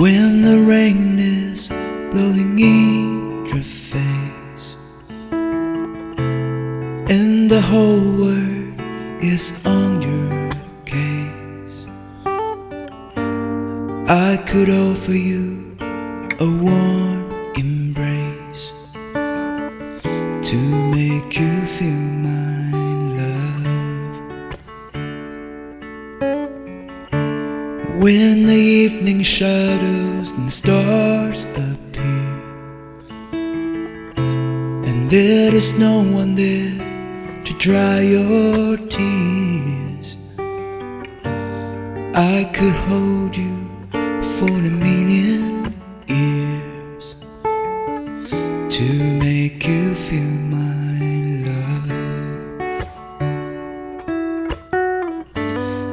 When the rain is blowing in your face And the whole world is on your case I could offer you a warm When the evening shadows and the stars appear And there is no one there to dry your tears. I could hold you for a million years To make you feel my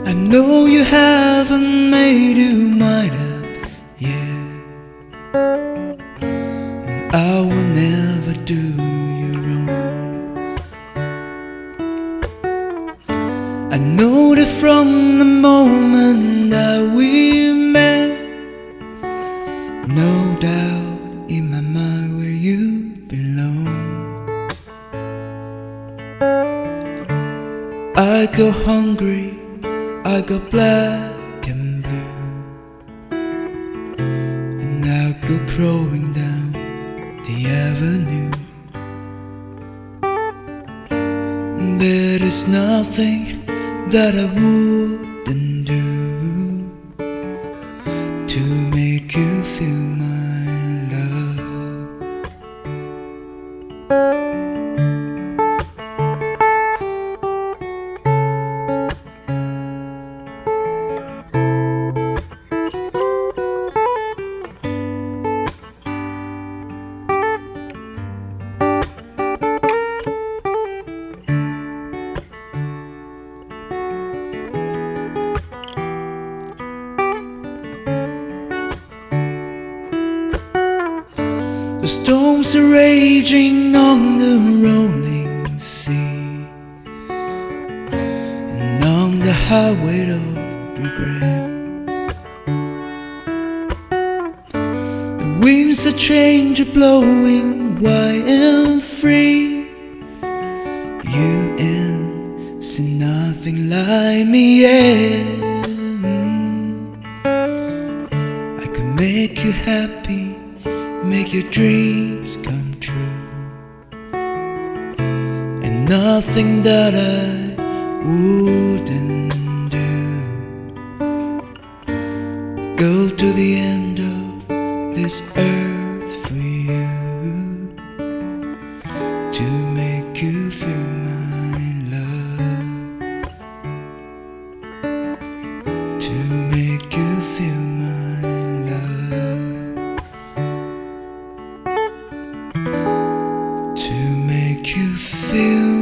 I know you haven't made your mind up yet. And I will never do you wrong. I know that from the moment that we met. No doubt in my mind where you belong. I go hungry, I go black and blue. And I go crawling down the avenue. There is nothing that I wouldn't The storms are raging on the rolling sea And on the highway of regret. The winds are blowing wide and free. You ain't seen nothing like me yet. I can make you happy make your dreams come true. And nothing that I wouldn't do. Go to the end of this earth for you to make you feel. you feel